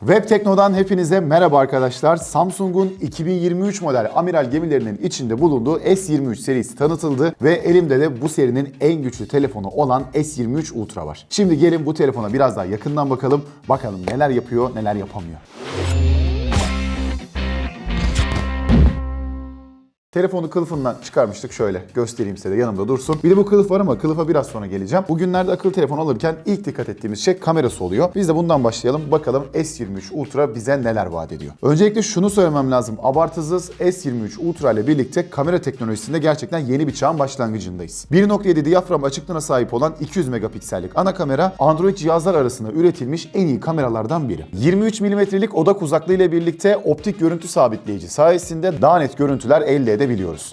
Web Tekno'dan hepinize merhaba arkadaşlar. Samsung'un 2023 model amiral gemilerinin içinde bulunduğu S23 serisi tanıtıldı ve elimde de bu serinin en güçlü telefonu olan S23 Ultra var. Şimdi gelin bu telefona biraz daha yakından bakalım. Bakalım neler yapıyor, neler yapamıyor. Telefonu kılıfından çıkarmıştık şöyle göstereyim size de yanımda dursun. Bir de bu kılıf var ama kılıfa biraz sonra geleceğim. Bugünlerde akıllı telefon alırken ilk dikkat ettiğimiz şey kamerası oluyor. Biz de bundan başlayalım. Bakalım S23 Ultra bize neler vaat ediyor. Öncelikle şunu söylemem lazım. Abartısız S23 Ultra ile birlikte kamera teknolojisinde gerçekten yeni bir çağın başlangıcındayız. 1.7 diyafram açıklığına sahip olan 200 megapiksellik ana kamera Android cihazlar arasında üretilmiş en iyi kameralardan biri. 23 milimetrelik odak uzaklığı ile birlikte optik görüntü sabitleyici sayesinde daha net görüntüler elde edebiliyoruz.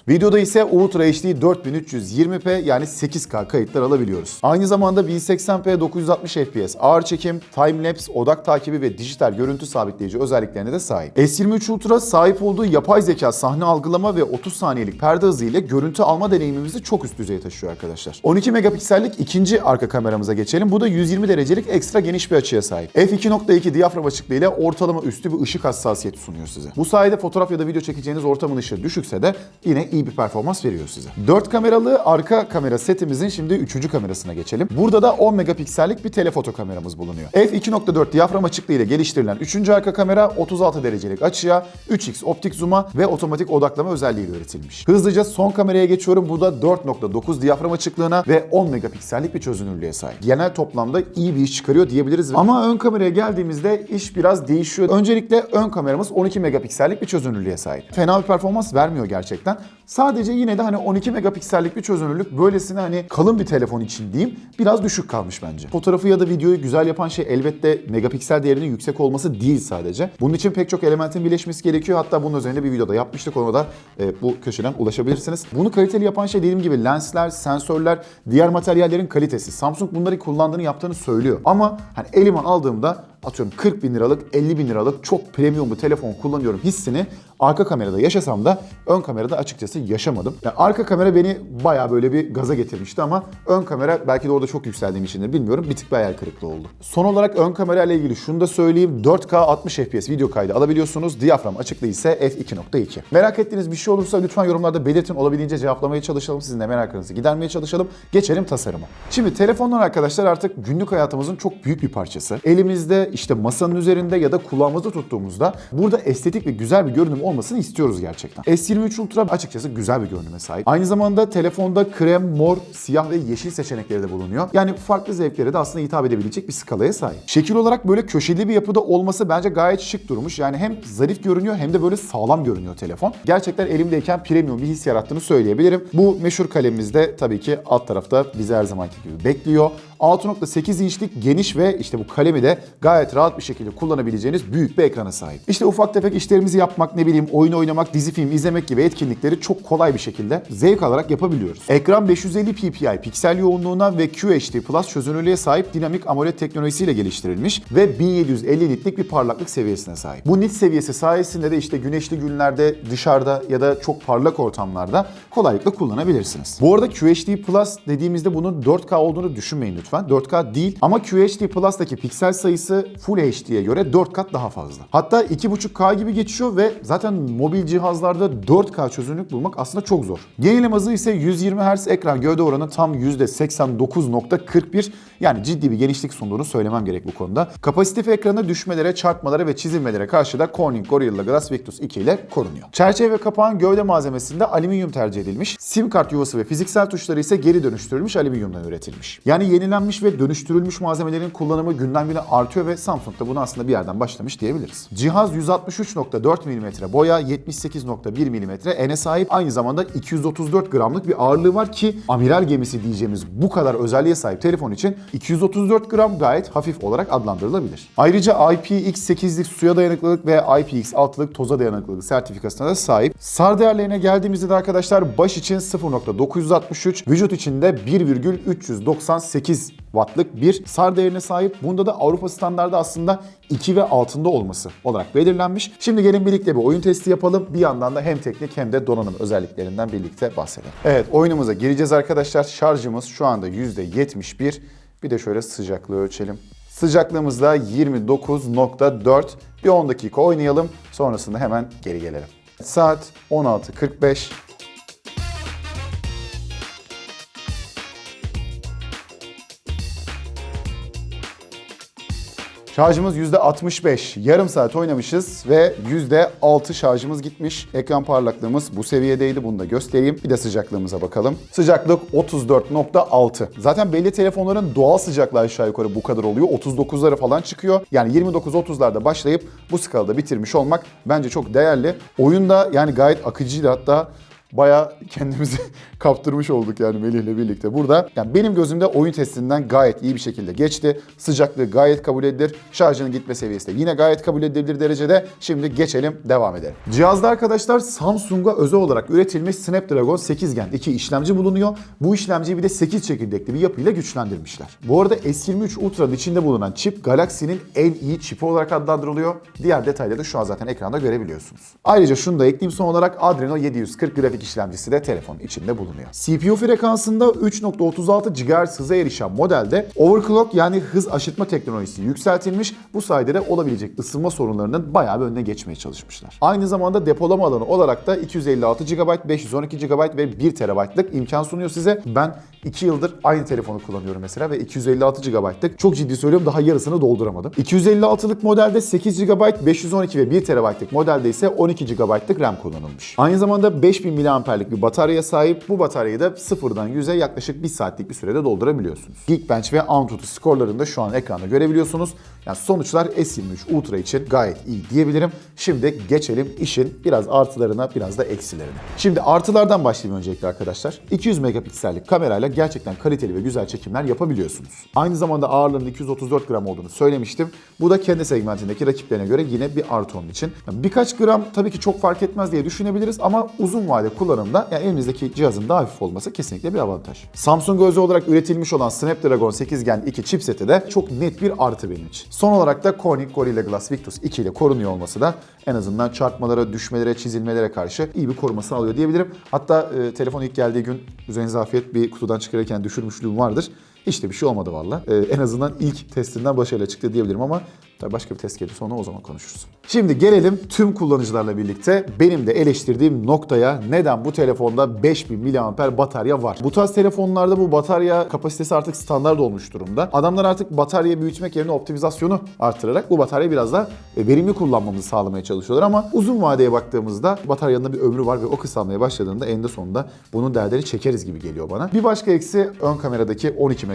Videoda ise Ultra HD 4320p yani 8K kayıtlar alabiliyoruz. Aynı zamanda 1080p 960 fps ağır çekim, timelapse, odak takibi ve dijital görüntü sabitleyici özelliklerine de sahip. S23 Ultra sahip olduğu yapay zeka sahne algılama ve 30 saniyelik perde hızı ile görüntü alma deneyimimizi çok üst düzeye taşıyor arkadaşlar. 12 megapiksellik ikinci arka kameramıza geçelim. Bu da 120 derecelik ekstra geniş bir açıya sahip. f2.2 diyafram açıklığı ile ortalama üstü bir ışık hassasiyeti sunuyor size. Bu sayede fotoğraf ya da video çekeceğiniz ortamın ışığı düşükse de yine iyi bir performans veriyor size. 4 kameralı arka kamera setimizin şimdi 3. kamerasına geçelim. Burada da 10 megapiksellik bir telefoto kameramız bulunuyor. f2.4 diyafram açıklığı ile geliştirilen 3. arka kamera 36 derecelik açıya, 3x optik zoom'a ve otomatik odaklama özelliğiyle üretilmiş. Hızlıca son kameraya geçiyorum. Bu da 4.9 diyafram açıklığına ve 10 megapiksellik bir çözünürlüğe sahip. Genel toplamda iyi bir iş çıkarıyor diyebiliriz. Ama ön kameraya geldiğimizde iş biraz değişiyor. Öncelikle ön kameramız 12 megapiksellik bir çözünürlüğe sahip. Fena bir performans vermiyor gerçekten. Sadece yine de hani 12 megapiksellik bir çözünürlük böylesine hani kalın bir telefon için diyeyim biraz düşük kalmış bence. Fotoğrafı ya da videoyu güzel yapan şey elbette megapiksel değerinin yüksek olması değil sadece. Bunun için pek çok elementin birleşmesi gerekiyor. Hatta bunun üzerinde bir videoda yapmıştık. Ona da e, bu köşeden ulaşabilirsiniz. Bunu kaliteli yapan şey dediğim gibi lensler, sensörler, diğer materyallerin kalitesi. Samsung bunları kullandığını yaptığını söylüyor. Ama hani elime aldığımda atıyorum 40 bin liralık, 50 bin liralık çok premium bir telefon kullanıyorum hissini arka kamerada yaşasam da ön kamerada açıkçası yaşamadım. Yani arka kamera beni baya böyle bir gaza getirmişti ama ön kamera belki de orada çok yükseldiğim içindir bilmiyorum. Bir tık bir hayal kırıklığı oldu. Son olarak ön kamera ile ilgili şunu da söyleyeyim. 4K 60 FPS video kaydı alabiliyorsunuz. Diyafram açıklığı ise f2.2. Merak ettiğiniz bir şey olursa lütfen yorumlarda belirtin. Olabildiğince cevaplamaya çalışalım. Sizin de meraklarınızı gidermeye çalışalım. Geçelim tasarıma. Şimdi telefonlar arkadaşlar artık günlük hayatımızın çok büyük bir parçası. Elimizde işte masanın üzerinde ya da kulağımızda tuttuğumuzda burada estetik ve güzel bir görünüm olmasını istiyoruz gerçekten. S23 Ultra açıkçası güzel bir görünüme sahip. Aynı zamanda telefonda krem, mor, siyah ve yeşil seçenekleri de bulunuyor. Yani farklı zevklere de aslında hitap edebilecek bir skalaya sahip. Şekil olarak böyle köşeli bir yapıda olması bence gayet şık durmuş. Yani hem zarif görünüyor hem de böyle sağlam görünüyor telefon. Gerçekten elimdeyken premium bir his yarattığını söyleyebilirim. Bu meşhur kalemimiz de tabii ki alt tarafta bizi her zamanki gibi bekliyor. 6.8 inçlik geniş ve işte bu kalemi de gayet rahat bir şekilde kullanabileceğiniz büyük bir ekrana sahip. İşte ufak tefek işlerimizi yapmak, ne bileyim oyun oynamak, dizi film izlemek gibi etkinlikleri çok kolay bir şekilde zevk alarak yapabiliyoruz. Ekran 550 ppi piksel yoğunluğuna ve QHD Plus çözünürlüğe sahip dinamik AMOLED teknolojisiyle geliştirilmiş ve 1750 nitlik bir parlaklık seviyesine sahip. Bu nit seviyesi sayesinde de işte güneşli günlerde dışarıda ya da çok parlak ortamlarda kolaylıkla kullanabilirsiniz. Bu arada QHD Plus dediğimizde bunun 4K olduğunu düşünmeyin lütfen. 4K değil ama QHD Plus'taki piksel sayısı Full HD'ye göre 4 kat daha fazla. Hatta 2.5K gibi geçiyor ve zaten mobil cihazlarda 4K çözünürlük bulmak aslında çok zor. Gerilim hızı ise 120 Hz ekran gövde oranı tam %89.41 yani ciddi bir genişlik sunduğunu söylemem gerek bu konuda. Kapasitif ekranı düşmelere, çarpmalara ve çizilmelere karşı da Corning Gorilla Glass Victus 2 ile korunuyor. Çerçeve ve kapağın gövde malzemesinde alüminyum tercih edilmiş. Sim kart yuvası ve fiziksel tuşları ise geri dönüştürülmüş alüminyumdan üretilmiş. Yani yenilenmiş ve dönüştürülmüş malzemelerin kullanımı günden güne artıyor ve Samsung da bunu aslında bir yerden başlamış diyebiliriz. Cihaz 163.4 mm boya, 78.1 mm ene sahip. Aynı zamanda 234 gramlık bir ağırlığı var ki amiral gemisi diyeceğimiz bu kadar özelliğe sahip telefon için 234 gram gayet hafif olarak adlandırılabilir. Ayrıca IPX8'lik suya dayanıklılık ve IPX6'lık toza dayanıklılık sertifikasına da sahip. SAR değerlerine geldiğimizde de arkadaşlar baş için 0.963, vücut için de 1,398 wattlık bir SAR değerine sahip. Bunda da Avrupa standardı aslında 2 ve altında olması olarak belirlenmiş. Şimdi gelin birlikte bir oyun testi yapalım. Bir yandan da hem teknik hem de donanım özelliklerinden birlikte bahsedelim. Evet oyunumuza gireceğiz arkadaşlar. Şarjımız şu anda %71. Bir de şöyle sıcaklığı ölçelim. Sıcaklığımız da 29.4. Bir 10 dakika oynayalım. Sonrasında hemen geri gelelim. Saat 16.45. Şarjımız %65. Yarım saat oynamışız ve %6 şarjımız gitmiş. Ekran parlaklığımız bu seviyedeydi. Bunu da göstereyim. Bir de sıcaklığımıza bakalım. Sıcaklık 34.6. Zaten belli telefonların doğal sıcaklığı aşağı yukarı bu kadar oluyor. 39'lara falan çıkıyor. Yani 29-30'larda başlayıp bu skalada bitirmiş olmak bence çok değerli. Oyunda yani gayet akıcıydı hatta Bayağı kendimizi kaptırmış olduk yani Melih'le birlikte burada. Yani benim gözümde oyun testinden gayet iyi bir şekilde geçti. Sıcaklığı gayet kabul edilir. Şarjının gitme seviyesi de yine gayet kabul edilebilir derecede. Şimdi geçelim devam edelim. Cihazda arkadaşlar Samsung'a özel olarak üretilmiş Snapdragon 8 Gen 2 işlemci bulunuyor. Bu işlemciyi bir de 8 çekirdekli bir yapıyla güçlendirmişler. Bu arada S23 Ultra'nın içinde bulunan çip Galaxy'nin en iyi çipi olarak adlandırılıyor. Diğer detayları da şu an zaten ekranda görebiliyorsunuz. Ayrıca şunu da ekleyeyim son olarak Adreno 740 grafik işlemcisi de telefonun içinde bulunuyor. CPU frekansında 3.36 GHz hıza erişen modelde overclock yani hız aşırtma teknolojisi yükseltilmiş. Bu sayede de olabilecek ısınma sorunlarının bayağı bir önüne geçmeye çalışmışlar. Aynı zamanda depolama alanı olarak da 256 GB, 512 GB ve 1 TB'lık imkan sunuyor size. Ben 2 yıldır aynı telefonu kullanıyorum mesela ve 256 GB'lık çok ciddi söylüyorum daha yarısını dolduramadım. 256'lık modelde 8 GB, 512 ve 1 TB'lık modelde ise 12 GB'lık RAM kullanılmış. Aynı zamanda 5000 mAh'lik bir bataryaya sahip. Bu bataryayı da sıfırdan 100'e yaklaşık 1 saatlik bir sürede doldurabiliyorsunuz. Geekbench ve Antutu skorlarını da şu an ekranda görebiliyorsunuz. Yani sonuçlar S23 Ultra için gayet iyi diyebilirim. Şimdi geçelim işin biraz artılarına biraz da eksilerine. Şimdi artılardan başlayayım öncelikle arkadaşlar. 200 megapiksellik kamerayla gerçekten kaliteli ve güzel çekimler yapabiliyorsunuz. Aynı zamanda ağırlığının 234 gram olduğunu söylemiştim. Bu da kendi segmentindeki rakiplerine göre yine bir artı onun için. Birkaç gram tabii ki çok fark etmez diye düşünebiliriz ama uzun vade kullanımda yani elinizdeki cihazın daha hafif olması kesinlikle bir avantaj. Samsung özel olarak üretilmiş olan Snapdragon 8 Gen 2 chipseti de çok net bir artı benim için. Son olarak da Corning Gorilla Glass Victus 2 ile korunuyor olması da en azından çarpmalara, düşmelere, çizilmelere karşı iyi bir koruma sağlıyor diyebilirim. Hatta e, telefon ilk geldiği gün üzerinize afiyet bir kutudan çıkarırken düşürmüşlüğüm vardır. İşte bir şey olmadı valla. Ee, en azından ilk testinden başarıyla çıktı diyebilirim ama tabii başka bir test gelirse sonra o zaman konuşuruz. Şimdi gelelim tüm kullanıcılarla birlikte benim de eleştirdiğim noktaya neden bu telefonda 5000 mAh batarya var. Bu tarz telefonlarda bu batarya kapasitesi artık standart olmuş durumda. Adamlar artık bataryayı büyütmek yerine optimizasyonu artırarak bu bataryayı biraz daha verimli kullanmamızı sağlamaya çalışıyorlar ama uzun vadeye baktığımızda bataryanın da bir ömrü var ve o kısalmaya başladığında eninde sonunda bunun derdleri çekeriz gibi geliyor bana. Bir başka eksi ön kameradaki 12 megapiksellik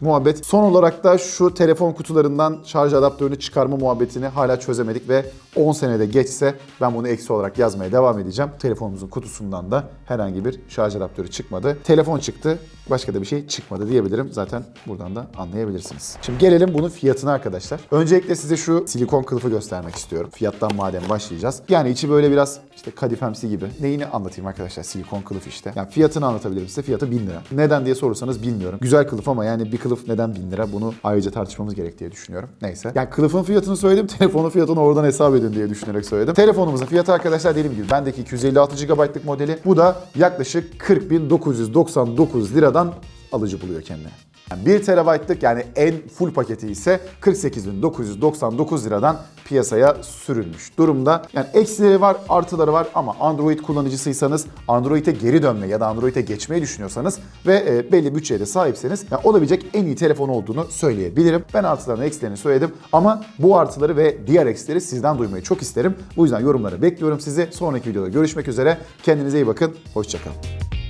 muhabbet. Son olarak da şu telefon kutularından şarj adaptörünü çıkarma muhabbetini hala çözemedik ve 10 senede geçse ben bunu eksi olarak yazmaya devam edeceğim. Telefonumuzun kutusundan da herhangi bir şarj adaptörü çıkmadı. Telefon çıktı, başka da bir şey çıkmadı diyebilirim. Zaten buradan da anlayabilirsiniz. Şimdi gelelim bunun fiyatına arkadaşlar. Öncelikle size şu silikon kılıfı göstermek istiyorum. Fiyattan madem başlayacağız. Yani içi böyle biraz işte kadifemsi gibi. Neyini anlatayım arkadaşlar? Silikon kılıf işte. Yani fiyatını anlatabilirim size. Fiyatı 1000 lira. Neden diye sorursanız bilmiyorum. Güzel kılıf ama yani bir kılıf neden 1000 lira? Bunu ayrıca tartışmamız gerek diye düşünüyorum. Neyse. Yani kılıfın fiyatını söyledim. Telefonun fiyatını oradan hesap edin diye düşünerek söyledim. Telefonumuzun fiyatı arkadaşlar dediğim gibi bendeki 256 GB'lık modeli. Bu da yaklaşık 40.999 liradan alıcı buluyor kendine. Yani 1 TB'lık yani en full paketi ise 48.999 liradan piyasaya sürülmüş durumda. Yani eksileri var, artıları var ama Android kullanıcısıysanız, Android'e geri dönme ya da Android'e geçmeyi düşünüyorsanız ve e, belli bütçeye de sahipseniz yani olabilecek en iyi telefon olduğunu söyleyebilirim. Ben artılarını, eksilerini söyledim ama bu artıları ve diğer eksileri sizden duymayı çok isterim. Bu yüzden yorumlara bekliyorum sizi. Sonraki videoda görüşmek üzere. Kendinize iyi bakın. Hoşçakalın.